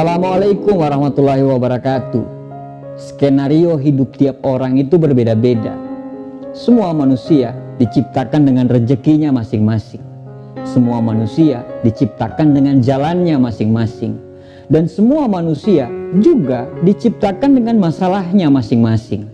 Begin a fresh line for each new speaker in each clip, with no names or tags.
Assalamualaikum warahmatullahi wabarakatuh. Skenario hidup tiap orang itu berbeda-beda. Semua manusia diciptakan dengan rezekinya masing-masing. Semua manusia diciptakan dengan jalannya masing-masing. Dan semua manusia juga diciptakan dengan masalahnya masing-masing.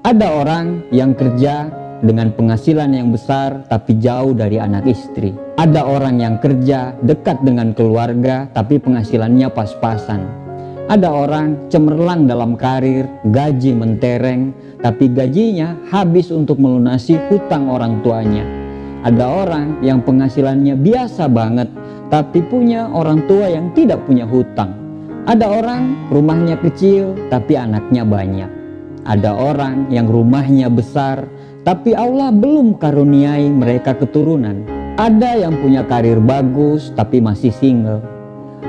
Ada orang yang kerja dengan penghasilan yang besar tapi jauh dari anak istri. Ada orang yang kerja dekat dengan keluarga tapi penghasilannya pas-pasan. Ada orang cemerlang dalam karir, gaji mentereng, tapi gajinya habis untuk melunasi hutang orang tuanya. Ada orang yang penghasilannya biasa banget, tapi punya orang tua yang tidak punya hutang. Ada orang rumahnya kecil, tapi anaknya banyak. Ada orang yang rumahnya besar, tapi Allah belum karuniai mereka keturunan. Ada yang punya karir bagus tapi masih single.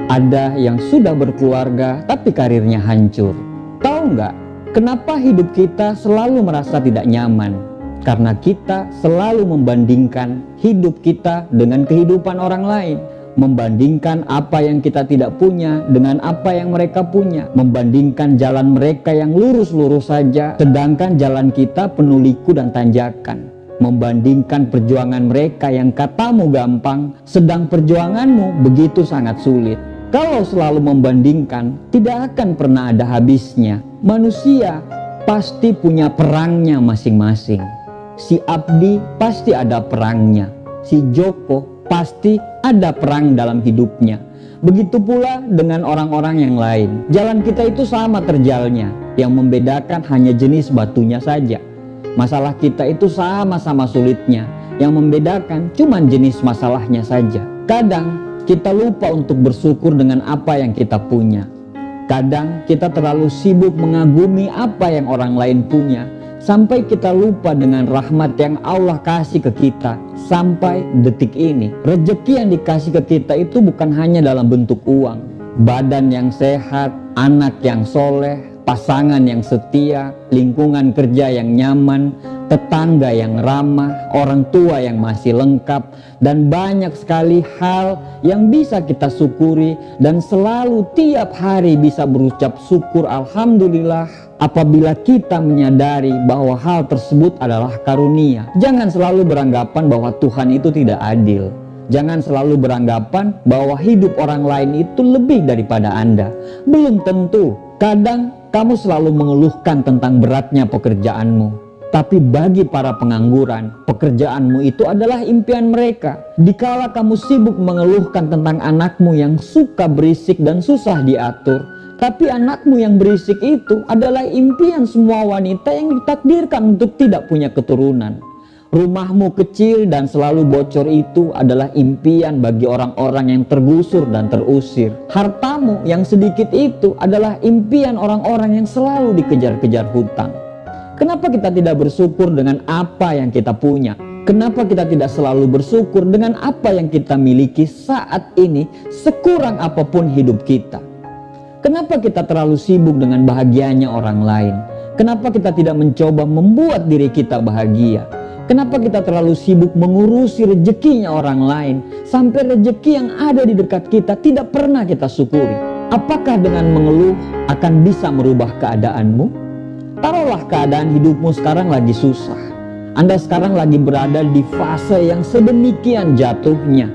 Ada yang sudah berkeluarga tapi karirnya hancur. Tahu nggak kenapa hidup kita selalu merasa tidak nyaman? Karena kita selalu membandingkan hidup kita dengan kehidupan orang lain membandingkan apa yang kita tidak punya dengan apa yang mereka punya, membandingkan jalan mereka yang lurus-lurus saja, sedangkan jalan kita penuh liku dan tanjakan. Membandingkan perjuangan mereka yang katamu gampang, sedang perjuanganmu begitu sangat sulit. Kalau selalu membandingkan, tidak akan pernah ada habisnya. Manusia pasti punya perangnya masing-masing. Si Abdi pasti ada perangnya. Si Joko pasti ada perang dalam hidupnya. Begitu pula dengan orang-orang yang lain. Jalan kita itu sama terjalnya, yang membedakan hanya jenis batunya saja. Masalah kita itu sama-sama sulitnya, yang membedakan cuma jenis masalahnya saja. Kadang kita lupa untuk bersyukur dengan apa yang kita punya. Kadang kita terlalu sibuk mengagumi apa yang orang lain punya, sampai kita lupa dengan rahmat yang Allah kasih ke kita sampai detik ini. Rezeki yang dikasih ke kita itu bukan hanya dalam bentuk uang, badan yang sehat, anak yang soleh, pasangan yang setia, lingkungan kerja yang nyaman, tetangga yang ramah, orang tua yang masih lengkap, dan banyak sekali hal yang bisa kita syukuri dan selalu tiap hari bisa berucap syukur Alhamdulillah apabila kita menyadari bahwa hal tersebut adalah karunia. Jangan selalu beranggapan bahwa Tuhan itu tidak adil. Jangan selalu beranggapan bahwa hidup orang lain itu lebih daripada Anda. Belum tentu. Kadang kamu selalu mengeluhkan tentang beratnya pekerjaanmu. Tapi bagi para pengangguran, pekerjaanmu itu adalah impian mereka. Dikala kamu sibuk mengeluhkan tentang anakmu yang suka berisik dan susah diatur, tapi anakmu yang berisik itu adalah impian semua wanita yang ditakdirkan untuk tidak punya keturunan. Rumahmu kecil dan selalu bocor itu adalah impian bagi orang-orang yang tergusur dan terusir. Hartamu yang sedikit itu adalah impian orang-orang yang selalu dikejar-kejar hutang. Kenapa kita tidak bersyukur dengan apa yang kita punya? Kenapa kita tidak selalu bersyukur dengan apa yang kita miliki saat ini sekurang apa pun hidup kita? Kenapa kita terlalu sibuk dengan bahagianya orang lain? Kenapa kita tidak mencoba membuat diri kita bahagia? Kenapa kita terlalu sibuk mengurusi rezekinya orang lain sampai rezeki yang ada di dekat kita tidak pernah kita syukuri? Apakah dengan mengeluh akan bisa merubah keadaanmu? Taruhlah keadaan hidupmu sekarang lagi susah. Anda sekarang lagi berada di fase yang sedemikian jatuhnya.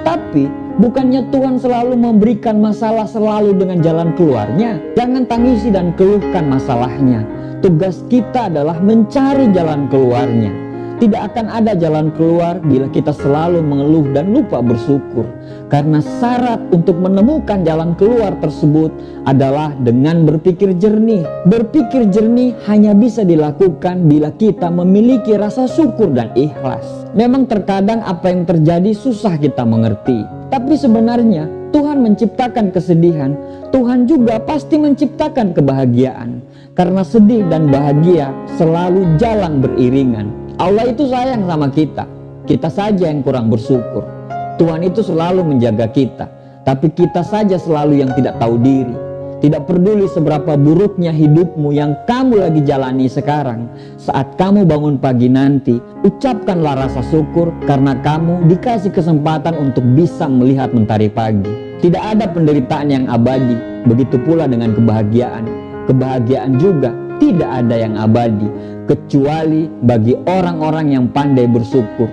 Tapi bukannya Tuhan selalu memberikan masalah selalu dengan jalan keluarnya. Jangan tangisi dan keluhkan masalahnya. Tugas kita adalah mencari jalan keluarnya. Tidak akan ada jalan keluar bila kita selalu mengeluh dan lupa bersyukur. Karena syarat untuk menemukan jalan keluar tersebut adalah dengan berpikir jernih. Berpikir jernih hanya bisa dilakukan bila kita memiliki rasa syukur dan ikhlas. Memang terkadang apa yang terjadi susah kita mengerti. Tapi sebenarnya Tuhan menciptakan kesedihan, Tuhan juga pasti menciptakan kebahagiaan. Karena sedih dan bahagia selalu jalan beriringan. Allah itu sayang sama kita. Kita saja yang kurang bersyukur. Tuhan itu selalu menjaga kita. Tapi kita saja selalu yang tidak tahu diri. Tidak peduli seberapa buruknya hidupmu yang kamu lagi jalani sekarang. Saat kamu bangun pagi nanti, ucapkanlah rasa syukur karena kamu dikasih kesempatan untuk bisa melihat mentari pagi. Tidak ada penderitaan yang abadi, Begitu pula dengan kebahagiaan. Kebahagiaan juga tidak ada yang abadi kecuali bagi orang-orang yang pandai bersyukur.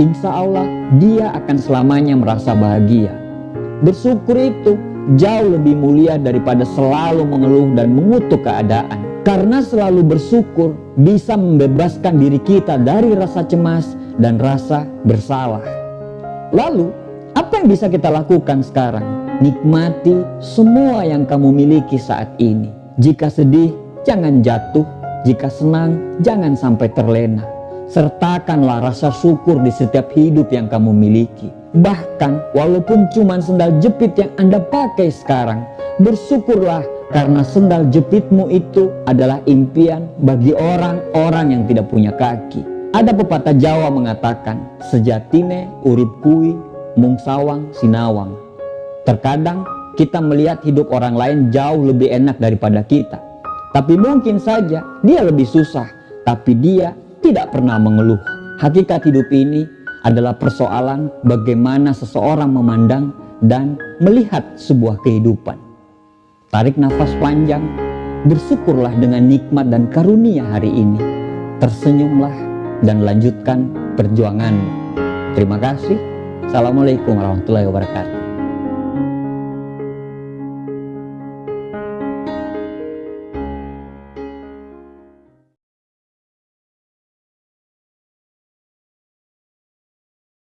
Insya Allah dia akan selamanya merasa bahagia. Bersyukur itu jauh lebih mulia daripada selalu mengeluh dan mengutuk keadaan. Karena selalu bersyukur bisa membebaskan diri kita dari rasa cemas dan rasa bersalah. Lalu, apa yang bisa kita lakukan sekarang? Nikmati semua yang kamu miliki saat ini. Jika sedih, jangan jatuh. Jika senang, jangan sampai terlena. Sertakanlah rasa syukur di setiap hidup yang kamu miliki. Bahkan walaupun cuma sendal jepit yang Anda pakai sekarang, bersyukurlah karena sendal jepitmu itu adalah impian bagi orang-orang yang tidak punya kaki. Ada pepatah Jawa mengatakan, sejatine urip kui mung sawang sinawang. Terkadang kita melihat hidup orang lain jauh lebih enak daripada kita. Tapi mungkin saja dia lebih susah, tapi dia tidak pernah mengeluh. Hakikat hidup ini adalah persoalan bagaimana seseorang memandang dan melihat sebuah kehidupan. Tarik nafas panjang, bersyukurlah dengan nikmat dan karunia hari ini. Tersenyumlah dan lanjutkan perjuanganmu. Terima kasih. Assalamualaikum warahmatullahi wabarakatuh.